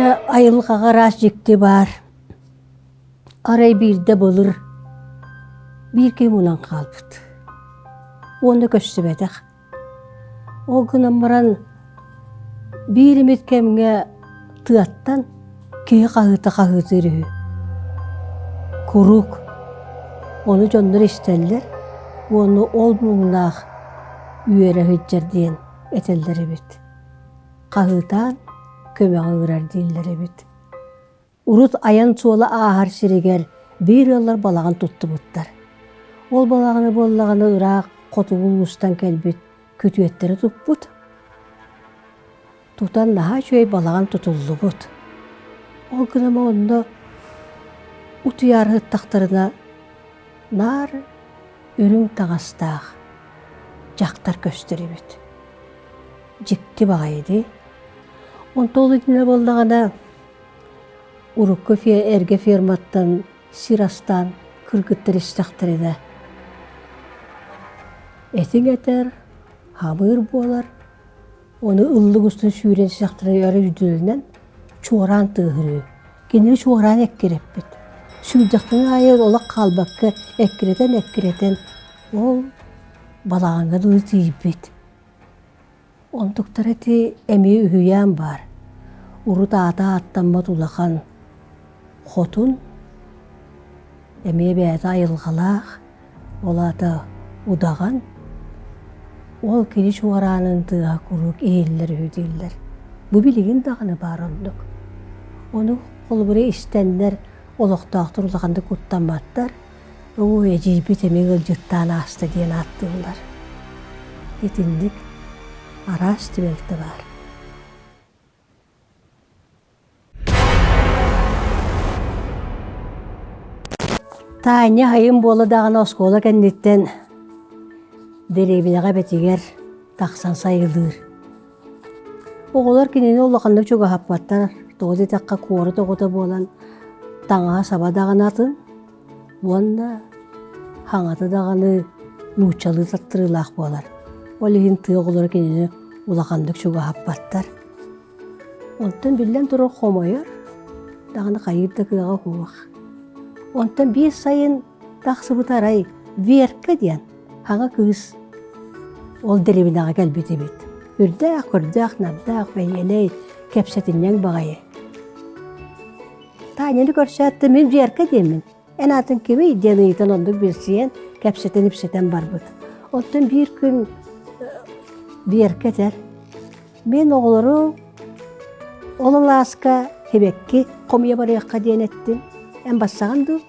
айылғағарас жекте бар. Арай бирде болыр. Бир кем қалбыт. Оны көстібедіқ. Ол күнін баран бир емет кемге тыаттан кей қағыты қағыты. Курук. Оны жондар істелдер. Оны ол мұңнақ үйері хыджар дейін этелдері бит. Қағытан ұрар дейінлері бит. Урут аян суола аахар сиригер бир ыллар балаган тутту буттар. Ол балаганы боллаганы ыраак котугул устан келбит күтүеттери туппут. Тутан наха чөй балаган тутуллу бут. Ол күнөмө онда утуяр хыттактарына нар үрүң тагастаах жактар көстөрүбүт. Жикти багайды. Онтолу дине боллагана урукку эрге ферматтан сирастан кыргыттыр истактырыда. Этиң этер, хамыр болар, оны ыллык устун сүйрен сактыры өрө үдүлүнөн чуаран тыгыры. Кенери чуаран эккереппит. Сүйдактын айы ола калбакка эккеретен эккеретен ол балаңа дуу тийбит. Онтуктар эти эми үһүйән бар. Урут ата аттанма тулахан хотун эмие бээте айылгалаах олата удаган ол кини чуараанын тыа курук ииллер үдииллер бу билигин даганы бар ондук ону холбуре истеннер олохтоохтур улаганды куттаматтар уу эжийбит эми ылжыттаан ааста диэн аттыылар итинник араас тибелте бар Таня хайым болы дағын оскола кәннеттен деребінеға бетігер тақсан сайылыр. Оғылар кенені олақанды чуға хаппаттар, тоғыз таққа қуары тоғыта болан таңа саба дағын атын, бұланда хаңаты дағаны нучалы таттырылақ болар. Олығын ты оғылар кенені олақандық чуға хаппаттар. Онтан білден тұры қомайыр, дағаны қайырды кыға хуақ. Онтан бес сайын тақсы бұтарай верка диян хаңа кыз ол деребинаға кәлбеті бет. Үрдәқ, үрдәқ, набдақ, бәйелей, кәпсәтінен бағайы. Таняны көрсәтті мен верка деймін. Ән атын кеме идені итін ондық берсейен кәпсәтін іпсетен бар бұд. Онтан бір күн тәр. Мен оғылыру олыласка хебекки комия барыяққа дейін еттім. Ән бассағанды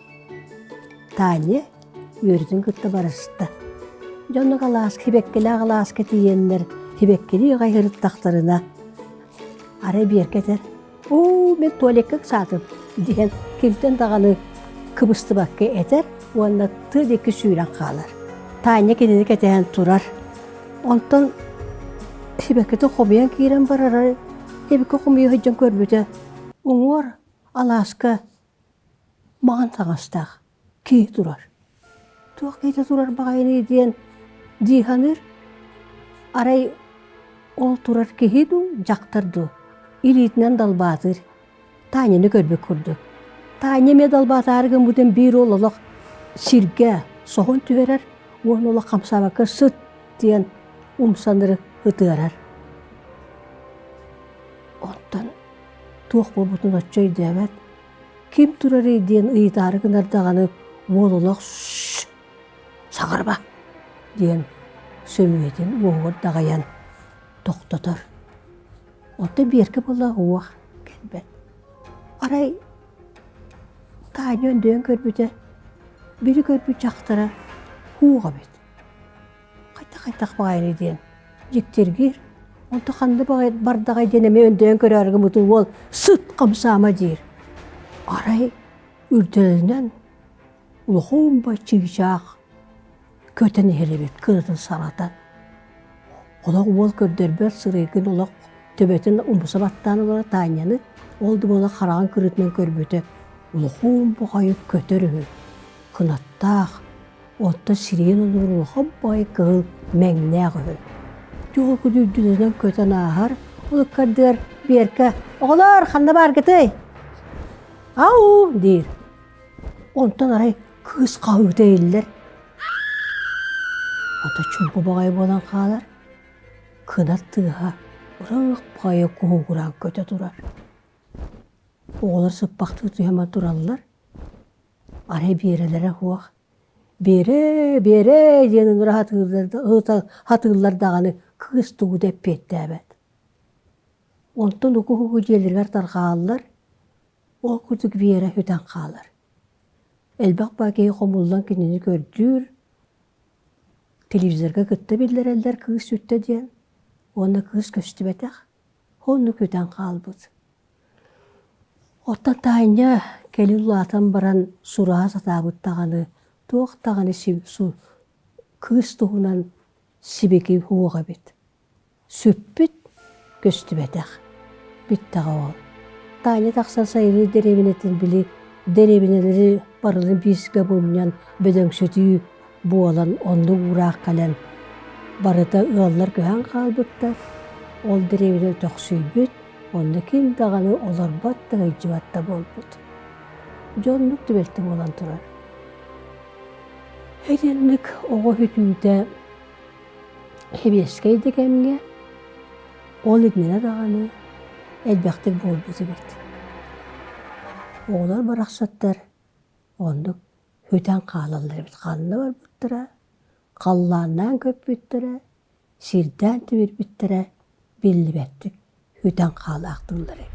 Таня үйірдің күтті барысты. Жоны қалас, хибеккелі қалас кетиенлер, хибеккелі ғайырыттақтарына. Ары беркетер. О, мен туалекке сатып, деген келтен дағаны кыбысты баққа етер, онда ты декі сүйрен қалар. Таня кенені кетен тұрар. Онтан хибеккеті қомиян кейрен барар, хибекке қомия хыджан көрбіті. Оңор, аласка, маған таңастақ кей турар. Туақ кейте турар бағайны дейін диханыр арай ол турар кейду жақтырды. Илитінен далбатыр. Таняны көрбек күрді. Таня ме далбатарығын бұден бір олылық сирге соғын түверер, он олық қамсабақы сұт дейін умсандыры ұтығарар. Онтан туақ бұл бұтын отчой дәмет. Ким турар дейін ұйтарығын ардағаны олылық сағарба дейін сөмүйетін оғыр дағаян тоқтатар. Онты беркі бола оғақ кәлбәт. Арай тайны өнден көрбіті, бірі көрбі жақтара хуға бет. Қайта-қайтақ бағайны дейін жектергер, онты қанды бардағай денеме өнден көрәргі мұты ол сұт қамсама дейір. Арай үрділінен улхуум ба чигичаах көтен херебет кырытын санатан. Олақ ол көрдербер сырыгын олақ төбетін умбуса баттаны бара таняны олды бола қараған кырытынан көрбөтө улхуум бұғайы көтөрү кынаттаах отта сирен олуруха бай кыл мәңнәғы. Жол күдүрдүнен көтен ахар улуккардыар биэрка оголор ханна бар гытый ау! диир онтон арай кабыбыта эйллер ото чумпу багай болан хаалар. Кына тыыха урак багайы куугураан көтө турар оголор сыппактыы туяма тураллар. Арай биэрелере хуах. Бере бере диэн ынгыра хатыыллар даганы кыыс тугу деп пиэттээбэт онтон уку хугу дьиэлэригэр тархааллар ол кутук биэре хүтэн хаалар. Элбак бакей хомуллан кинини көрдүүр телевизорга кытта биллереллер кыыс үттэ диэн. Онна кыыс көстүбэтэх хонну күтэн хаалбыт Оттан тааньа кели улаатан баран сураа сатаабыттаганы туохтаганы су кыыс туһунан сибеки хуога бит. Сүппүт көстүбэтэх биттага ол. Тааньа тахсан сайры деребинетин били деребинелери барылын биисге буннян бөдөңсөтүү буолан онду ураак кален барыта ыаллар көһөн хаалбыттар ол деребине тохсүйбүт онда ким даганы да ыйжыбатта болбут. Дьоннук түбелте болан турар Эденлик оҕо хүтүүтэ хебескей дегенге ол идмине даганы элбэхтик болбуту бит. Оҕолор барахсаттар ондук хүтэн хаалаллар бит ханна бар буттара, қаллааннаан көп бүттара, сирдään тибир бүттара биллибэттик хүтэн хаалаактууллар